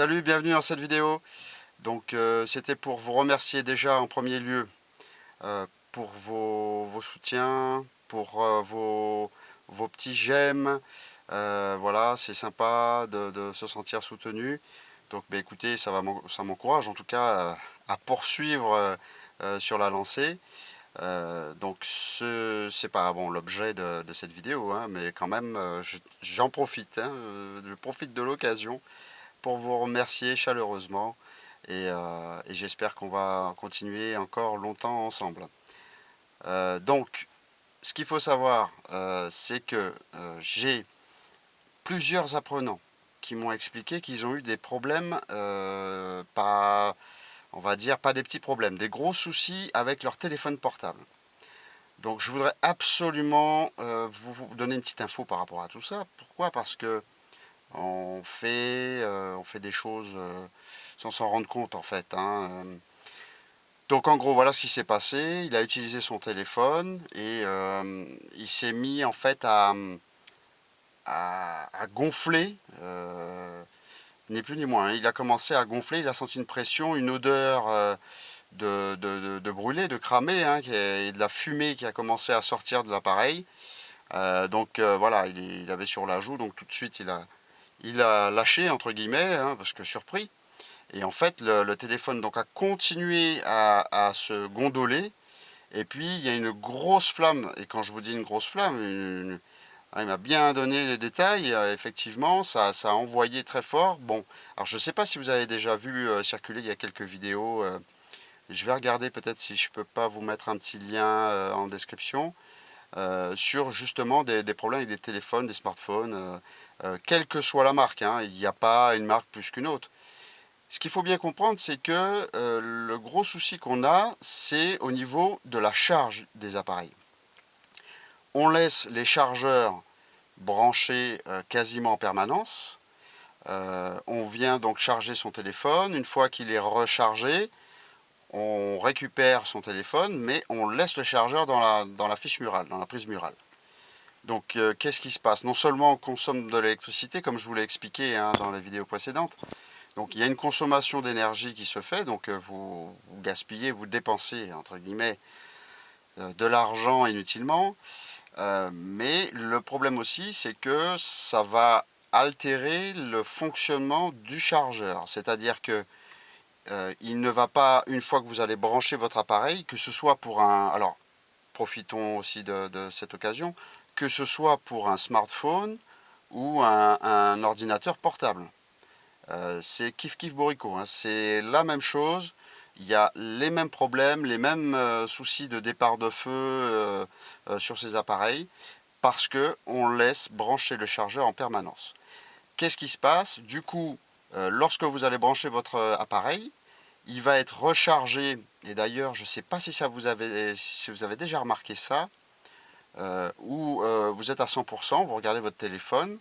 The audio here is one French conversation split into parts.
Salut, bienvenue dans cette vidéo. Euh, c'était pour vous remercier déjà en premier lieu euh, pour vos, soutiens, pour euh, vos, petits j'aime. voilà, c'est sympa de, se sentir soutenu. Donc bah, écoutez, ça m'encourage en tout cas à poursuivre sur la lancée. donc ce c'est pas bon l'objet de, cette vidéo, hein, mais quand même j'en profite, hein, je profite de l'occasion pour vous remercier chaleureusement euh, et, j'espère qu'on va continuer encore longtemps ensemble. Euh, donc, ce qu'il faut savoir, euh, c'est que j'ai plusieurs apprenants qui m'ont expliqué qu'ils ont eu des problèmes, pas, on va dire, pas des petits problèmes, des gros soucis avec leur téléphone portable. Donc je voudrais absolument vous donner une petite info par rapport à tout ça. Pourquoi? Parce que on fait, euh, on fait des choses euh, sans s'en rendre compte en fait. Hein, euh. Donc en gros, voilà ce qui s'est passé. Il a utilisé son téléphone et il s'est mis en fait à, gonfler, ni plus ni moins. Hein. Il a commencé à gonfler, il a senti une pression, une odeur de, de, brûlé, de cramé, hein, et de la fumée qui a commencé à sortir de l'appareil. donc voilà, il, il, avait sur la joue, donc tout de suite il a, il a lâché, entre guillemets, hein, parce que surpris. Et en fait, le, téléphone donc, a continué à, se gondoler. Et puis, il y a une grosse flamme. Et quand je vous dis une grosse flamme, il m'a bien donné les détails. Euh, effectivement, ça, a envoyé très fort. Bon, alors je ne sais pas si vous avez déjà vu euh, circuler il y a quelques vidéos. Euh, je vais regarder peut-être si je ne peux pas vous mettre un petit lien en description. Sur justement des, problèmes avec des téléphones, des smartphones, euh, quelle que soit la marque. Hein, il n'y a pas une marque plus qu'une autre. Ce qu'il faut bien comprendre, c'est que euh, le gros souci qu'on a, c'est au niveau de la charge des appareils. On laisse les chargeurs branchés euh, quasiment en permanence. on vient donc charger son téléphone. Une fois qu'il est rechargé, on récupère son téléphone, mais on laisse le chargeur dans la, dans la fiche murale, dans la prise murale. Donc euh, qu'est-ce qui se passe? Non seulement on consomme de l'électricité, comme je vous l'ai expliqué hein, dans la vidéo précédente, donc il y a une consommation d'énergie qui se fait, donc euh, vous, gaspillez, vous dépensez, entre guillemets, euh, de l'argent inutilement, mais le problème aussi, c'est que ça va altérer le fonctionnement du chargeur, c'est-à-dire que il ne va pas, une fois que vous allez brancher votre appareil, que ce soit pour un... Alors, profitons aussi de cette occasion, que ce soit pour un smartphone ou un, ordinateur portable. Euh, c'est kiff kiff borico, hein. c'est la même chose, il y a les mêmes problèmes, les mêmes euh, soucis de départ de feu euh, sur ces appareils, parce que on laisse brancher le chargeur en permanence. Qu'est-ce qui se passe? Du coup, lorsque vous allez brancher votre appareil, il va être rechargé, et d'ailleurs je ne sais pas si, ça vous avez, déjà remarqué ça, euh, où euh, vous êtes à 100%, vous regardez votre téléphone,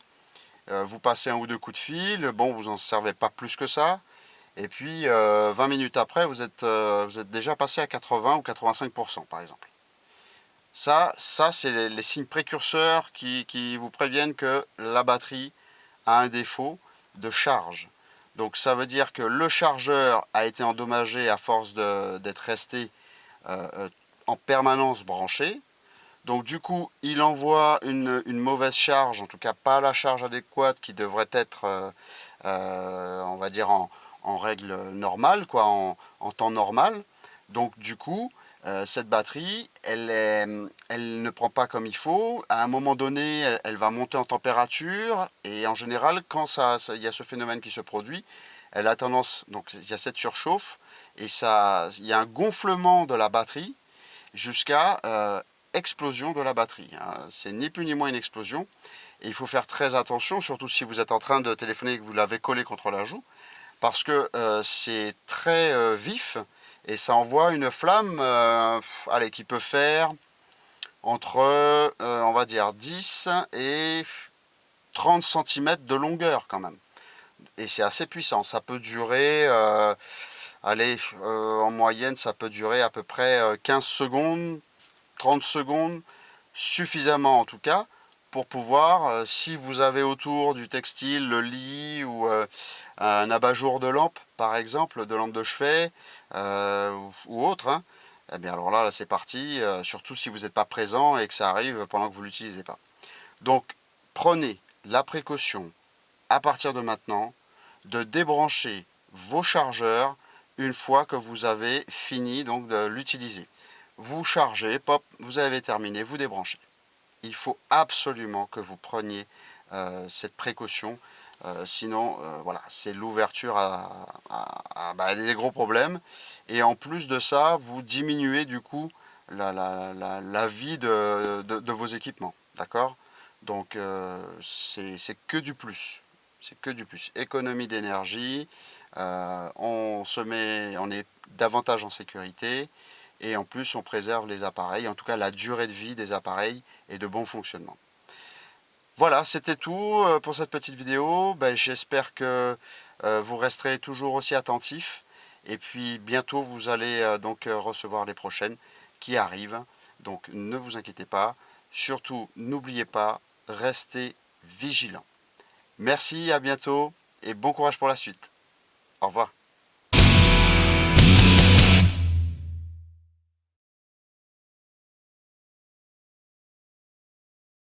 euh, vous passez un ou deux coups de fil, bon, vous n'en servez pas plus que ça, et puis 20 minutes après, vous êtes, déjà passé à 80 ou 85% par exemple. Ça, ça c'est les, signes précurseurs qui, vous préviennent que la batterie a un défaut de charge. Donc ça veut dire que le chargeur a été endommagé à force d'être resté en permanence branché. Donc du coup, il envoie une, mauvaise charge, en tout cas pas la charge adéquate qui devrait être, euh, euh, on va dire, en, règle normale, quoi, en, temps normal. Donc du coup, euh, cette batterie, elle, elle, ne prend pas comme il faut. À un moment donné, elle, va monter en température et en général, quand ça, il y a ce phénomène qui se produit, elle a tendance, donc il y a cette surchauffe et ça, il y a un gonflement de la batterie jusqu'à explosion de la batterie. Hein. C'est ni plus ni moins une explosion. Et il faut faire très attention, surtout si vous êtes en train de téléphoner et que vous l'avez collé contre la joue, parce que euh, c'est très euh, vif et ça envoie une flamme euh, qui peut faire entre, on va dire, 10 et 30 cm de longueur quand même. Et c'est assez puissant. Ça peut durer, allez, en moyenne, ça peut durer à peu près 15 secondes, 30 secondes, suffisamment en tout cas, pour pouvoir, si vous avez autour du textile, le lit ou un abat-jour de lampe, par exemple, de lampe de chevet ou autre, hein, eh bien alors là, là c'est parti, surtout si vous n'êtes pas présent et que ça arrive pendant que vous ne l'utilisez pas. Donc, prenez la précaution, à partir de maintenant, de débrancher vos chargeurs une fois que vous avez fini donc de l'utiliser. Vous chargez, pop, vous avez terminé, vous débranchez. Il faut absolument que vous preniez euh, cette précaution, euh, sinon euh, voilà, c'est l'ouverture à, bah, des gros problèmes. Et en plus de ça, vous diminuez du coup la, vie de vos équipements. D'accord? Donc c'est que du plus c'est que du plus. Économie d'énergie, on se met, on est davantage en sécurité et en plus on préserve les appareils, en tout cas la durée de vie des appareils et de bon fonctionnement. Voilà, c'était tout euh, pour cette petite vidéo. Ben, j'espère que euh, vous resterez toujours aussi attentifs et puis bientôt vous allez donc recevoir les prochaines qui arrivent. Donc ne vous inquiétez pas. Surtout, n'oubliez pas, restez vigilants. Merci, à bientôt et bon courage pour la suite. Au revoir.